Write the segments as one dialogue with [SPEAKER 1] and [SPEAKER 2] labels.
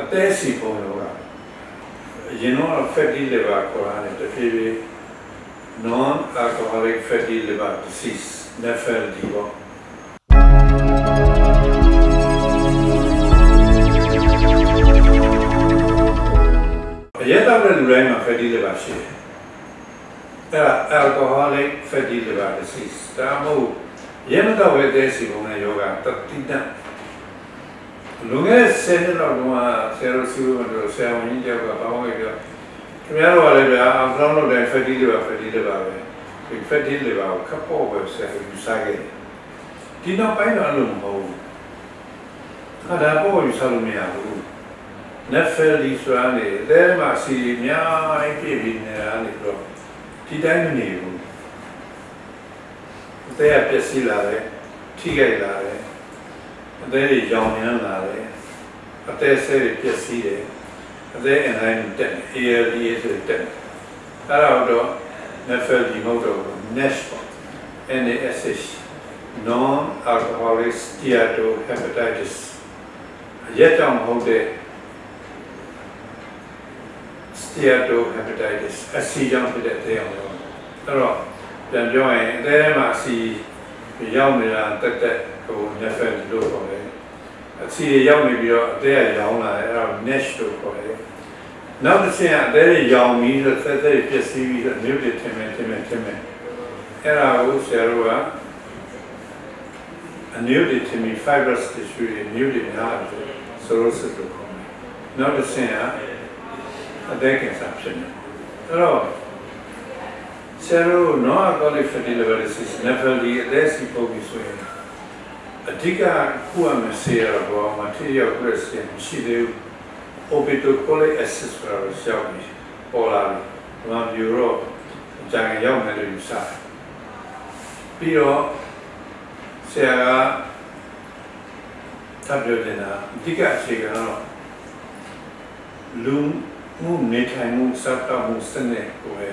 [SPEAKER 1] အသေးစီပုံတော့အရင်တော့ fatty liver ခေါ်ရတယ်တဖြည်းဖြည်း non alcoholic fatty liver disease NAFLD ပေါ့အရက်တော့တဲ့လူတိုင်းမှာ fatty liver ရှိတယ်အဲ့ဒါ alcoholic fatty liver disease ဒါမှမဟုတ်ရဲမတော့ပဲတဲ့စီပုံနဲ့ယောဂတတိတ လူငယ်ဆယ်နှစ်လောက်တော့ဆယ်ရိုစီဝတ်တို့ဆယ်ဝင်ကြောက်ကဘာမှမပြောခင်ဗျားတို့ကလည်းဗျာအဖလောင်းလို့တဲ့ fatty liver fatty liver ပဲဒီ fatty liver ကိုခပ်ပေါ်ပဲဆယ်ယူစားခဲ့ဒီနောက်ပိုင်းတော့အဲ့လိုမဟုတ်ဘူးအဲ့ဒါပေါ်ယူစားလို့မရဘူး Netflix ဆိုတာနေအဲမှာစီအများကြီးပြည့်ပြီးနေတာနေတော့ဒီတိုင်းမနေဘူးအသေးအပျက်စီးလာတယ်ထိခိုက်လာတယ် အသေးတွေရောင်ရမ်းလာတယ်အသေးဆဲတွေပျက်စီးတယ်အသေးအတိုင်းတက်တယ် ALDA ဆိုတက်တယ်အဲ့ဒါတော့ Netflix မဟုတ်တော့ဘူး NASH ပေါ့ NASH non alcoholic steatohepatitis ရက်ကြောင့်မဟုတ်တဲ့ steatohepatitis အဆီကြောင့်ဖြစ်တဲ့အသေးအောင်လို့အဲ့တော့ပြန်ပြောရင်အသေးထဲမှာအဆီ ရောက်နေတာတက်တက်ဟို nephril လို့ခေါ်တယ်အဆီရောက်နေပြီးတော့အသေးကရောင်းလာတယ်အဲ့ဒါ NASH လို့ခေါ်တယ်နောက်တစ်ဆင့်အသေးရောင်ပြီးတော့သက်သက်ပြည့်စည်ပြီးတော့မြို့တွေထင်မယ်ထင်မယ်ထင်မယ်အဲ့ဒါကိုဆရာတို့ကအနုတွေထင်ပြီး fibrous tissue တွေမြို့တွေများတယ်ဆိုလို့ဆိုလို့ခေါ်တယ်နောက်တစ်ဆင့်ကအသက်ကင်ဆာဖြစ်နေအဲ့တော့ ဆရာတို့ non alcoholic fatty liver disease level ဒီအသက်စီပုံပြီးဆိုရင်အဓိကခုအမဆေးရတော့မထီရောက်ခရစ်စတန်ရှိသေးဘူး obitocolic acid ဆိုတာကိုရှောက်ပြီးပေါ်လာပြီဒီမှာပြတော့အကြံရောက်မယ်လို့ယူဆတယ်ပြီးတော့ဆရာကထပ်ပြောတင်တာအဓိကအခြေခံတော့လူမှုနေထိုင်မှုစတာမှုစနစ်ကိုပဲ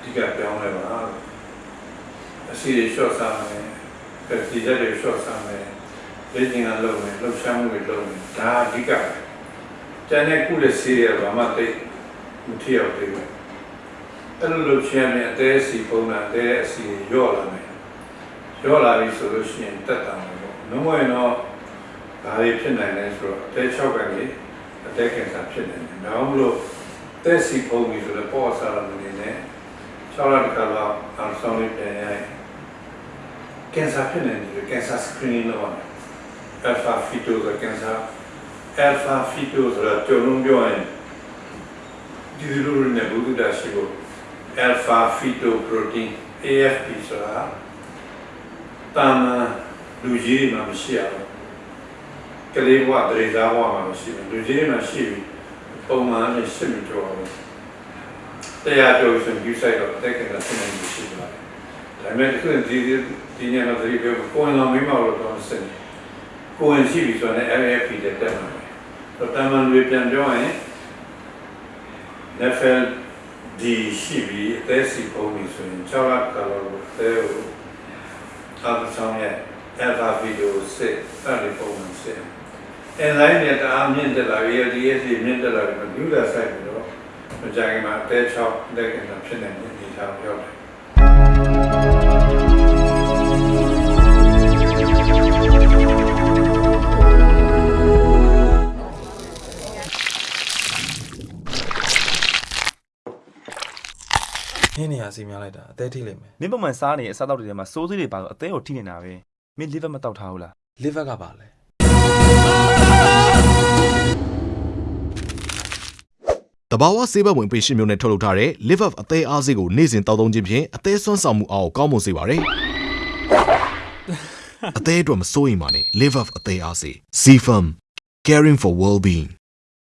[SPEAKER 1] အဓိကပြောင်းလဲပါအစီတွေလျှော့စားမယ်ဒီချက်တွေလျှော့စားမယ်လေ့ကျင့်ခန်းလုပ်မယ်လှုပ်ရှားမှုတွေလုပ်မယ်ဒါအဓိကပဲကျန်တဲ့ကုလစီရဘာမှသိမထီရောက်သေးဘူးအဲ့လိုလုပ်ချင်ရင်အသေးစီပုံတာအသေးအစီရော့လာမယ်ရော့လာပြီဆိုလို့ရှိရင်တက်တာမယ်ပေါ့နှုံးဝင်တော့ဒါတွေဖြစ်နိုင်တယ်ဆိုတော့အသေး၆ကနေအတက်ကင်ဆာဖြစ်နေတယ်။ဒါမှမဟုတ်တက်စီဖုံးပြီဆိုတော့ပေါ်စားရမနေနဲ့6လတစ်ခါလောက်အောင် ဆောင်လေးပြန်ရိုက်ကင်ဆာဖြစ်နေတယ်ကင်ဆာ screening လုပ်ရမယ်။ alpha fetal ဆိုကင်ဆာ alpha fetal ဆိုတာကြုံလုံးပြောရင်ဒီလိုလိုနဲ့ဘုဒ္ဓရှိဖို့ alpha fetal protein AFP ဆိုတာတာမန်လူကြီးတွေမှာမရှိရဘူးကလေးဘဝတရေသားဘဝမှာမရှိဘူးလူကြီးမှာရှိပြီပုံမှန်နဲ့ရှင်းပြီးတော့ တရားတော်ဆိုယူဆိုင်တော့တက်ကလည်းဆင်းနေရှိပါတယ်ဒါပေမဲ့ခုဒီဒီညမှာဒီပြောကိုယ်တော်မိမလို့တော့ဆင်းကိုယ်ရှိပြီဆိုတော့ LFP တဲ့တက်မှာတော့တမန်တွေပြန်ပြောရင် NFL ဒီရှိပြီအသက်စီပုံပြီဆိုရင်6လကလောတဲကိုအာသဆောင်ရဲ့ alpha video စစ်အဲ့ဒီပုံမှန်စစ်အင်လိုက်နဲ့တအားမြင့်တက်လာပြီးဒီ S မြင့်တက်လာပြီးလူလာဆိုင်ပြီးတော့ မကြခင်မှာအသေးချောက်လက်ကင်တာဖြစ်နေတဲ့အနေအထားကိုရောက်တယ်
[SPEAKER 2] ဟင်းနေရစီများလိုက်တာအသေးထိလိမ့်မယ်
[SPEAKER 3] မင်းပုံမှန်စားနေတဲ့အစားအသောက်တွေထဲမှာစိုးစိတွေပါတော့အသေးကိုထိနေတာပဲမင်း liver မတောက်ထားဘူးလား
[SPEAKER 2] liver ကပါလဲ
[SPEAKER 4] တဘာဝဆေးဘက်ဝင်ပေရှင်းမျိုးနဲ့ထုတ်လုပ်ထားတဲ့ Live Up အသေးအားစေးကိုနေ့စဉ်တောက်သုံးခြင်းဖြင့်အသေးဆွမ်းဆောင်မှုအားကိုကောင်းမွန်စေပါတယ်။အသေးအတွက်မစိုးရိမ်ပါနဲ့ Live Up အသေးအားစေး C Firm Caring for Well-being